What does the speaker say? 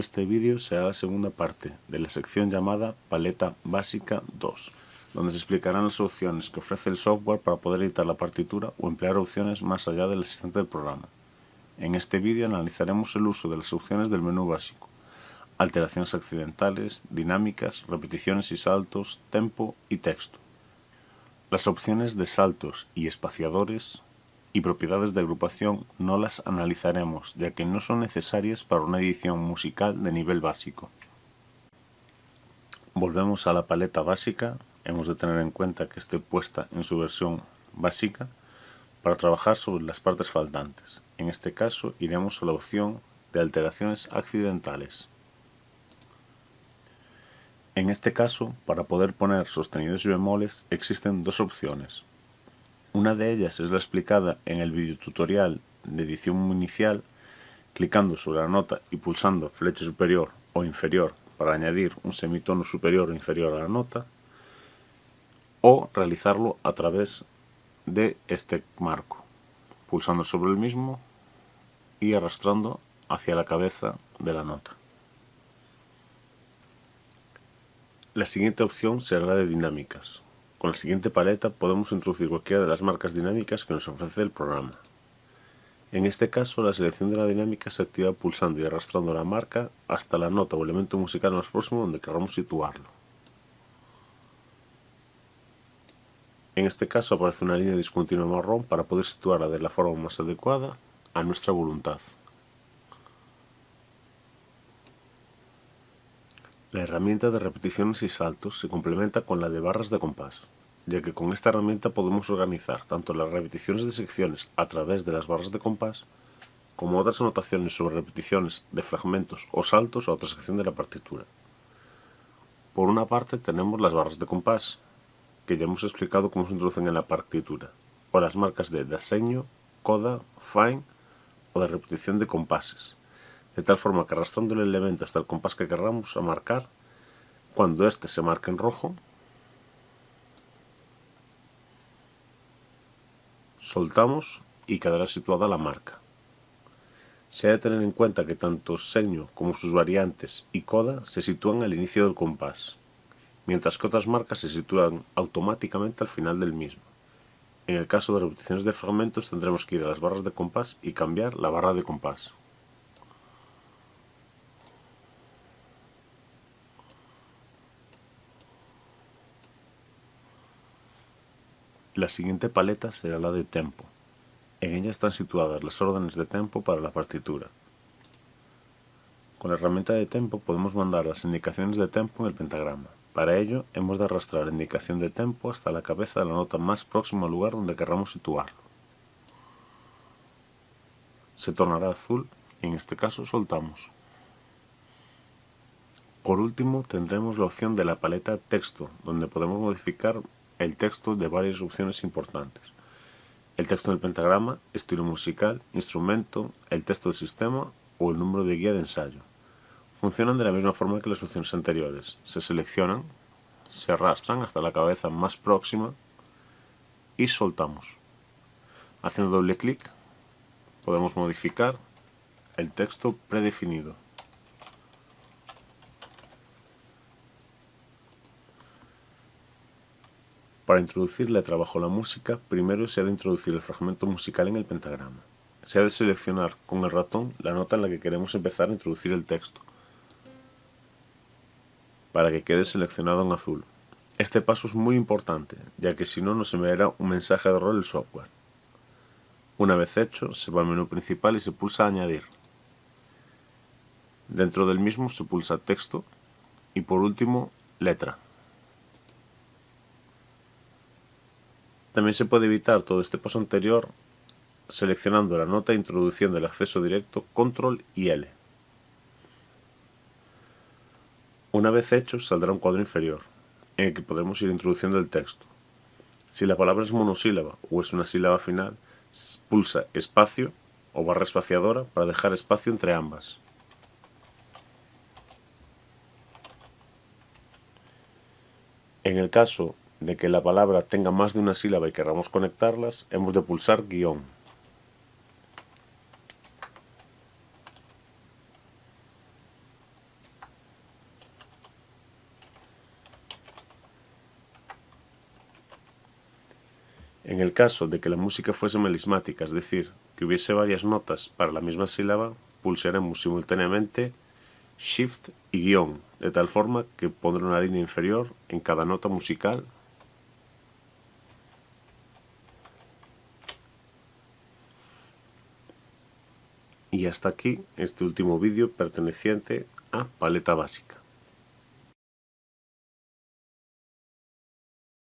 Este vídeo será la segunda parte de la sección llamada Paleta Básica 2, donde se explicarán las opciones que ofrece el software para poder editar la partitura o emplear opciones más allá del asistente del programa. En este vídeo analizaremos el uso de las opciones del menú básico, alteraciones accidentales, dinámicas, repeticiones y saltos, tempo y texto. Las opciones de saltos y espaciadores y propiedades de agrupación no las analizaremos, ya que no son necesarias para una edición musical de nivel básico. Volvemos a la paleta básica, hemos de tener en cuenta que esté puesta en su versión básica para trabajar sobre las partes faltantes. En este caso iremos a la opción de alteraciones accidentales. En este caso, para poder poner sostenidos y bemoles, existen dos opciones. Una de ellas es la explicada en el videotutorial de edición inicial, clicando sobre la nota y pulsando flecha superior o inferior para añadir un semitono superior o inferior a la nota, o realizarlo a través de este marco, pulsando sobre el mismo y arrastrando hacia la cabeza de la nota. La siguiente opción será la de dinámicas, con la siguiente paleta podemos introducir cualquiera de las marcas dinámicas que nos ofrece el programa. En este caso, la selección de la dinámica se activa pulsando y arrastrando la marca hasta la nota o elemento musical más próximo donde queramos situarlo. En este caso aparece una línea discontinua marrón para poder situarla de la forma más adecuada a nuestra voluntad. La herramienta de repeticiones y saltos se complementa con la de barras de compás, ya que con esta herramienta podemos organizar tanto las repeticiones de secciones a través de las barras de compás, como otras anotaciones sobre repeticiones de fragmentos o saltos a otra sección de la partitura. Por una parte tenemos las barras de compás, que ya hemos explicado cómo se introducen en la partitura, o las marcas de diseño, coda, fine o de repetición de compases de tal forma que arrastrando el elemento hasta el compás que queramos a marcar, cuando éste se marque en rojo, soltamos y quedará situada la marca. Se ha de tener en cuenta que tanto seño como sus variantes y coda se sitúan al inicio del compás, mientras que otras marcas se sitúan automáticamente al final del mismo. En el caso de repeticiones de fragmentos tendremos que ir a las barras de compás y cambiar la barra de compás. La siguiente paleta será la de tempo. En ella están situadas las órdenes de tempo para la partitura. Con la herramienta de tempo podemos mandar las indicaciones de tempo en el pentagrama. Para ello hemos de arrastrar la indicación de tempo hasta la cabeza de la nota más próxima al lugar donde querramos situarlo. Se tornará azul y en este caso soltamos. Por último tendremos la opción de la paleta texto, donde podemos modificar el texto de varias opciones importantes. El texto del pentagrama, estilo musical, instrumento, el texto del sistema o el número de guía de ensayo. Funcionan de la misma forma que las opciones anteriores. Se seleccionan, se arrastran hasta la cabeza más próxima y soltamos. Haciendo doble clic podemos modificar el texto predefinido. Para introducir letra bajo la música, primero se ha de introducir el fragmento musical en el pentagrama. Se ha de seleccionar con el ratón la nota en la que queremos empezar a introducir el texto, para que quede seleccionado en azul. Este paso es muy importante, ya que si no nos enviará un mensaje de error el software. Una vez hecho, se va al menú principal y se pulsa Añadir. Dentro del mismo se pulsa Texto y por último Letra. También se puede evitar todo este paso anterior seleccionando la nota e introduciendo el acceso directo Control y L. Una vez hecho saldrá un cuadro inferior, en el que podremos ir introduciendo el texto. Si la palabra es monosílaba o es una sílaba final, pulsa espacio o barra espaciadora para dejar espacio entre ambas. En el caso de que la palabra tenga más de una sílaba y queramos conectarlas, hemos de pulsar guion. En el caso de que la música fuese melismática, es decir, que hubiese varias notas para la misma sílaba, pulsaremos simultáneamente Shift y guion, de tal forma que pondrá una línea inferior en cada nota musical Y hasta aquí este último vídeo perteneciente a paleta básica.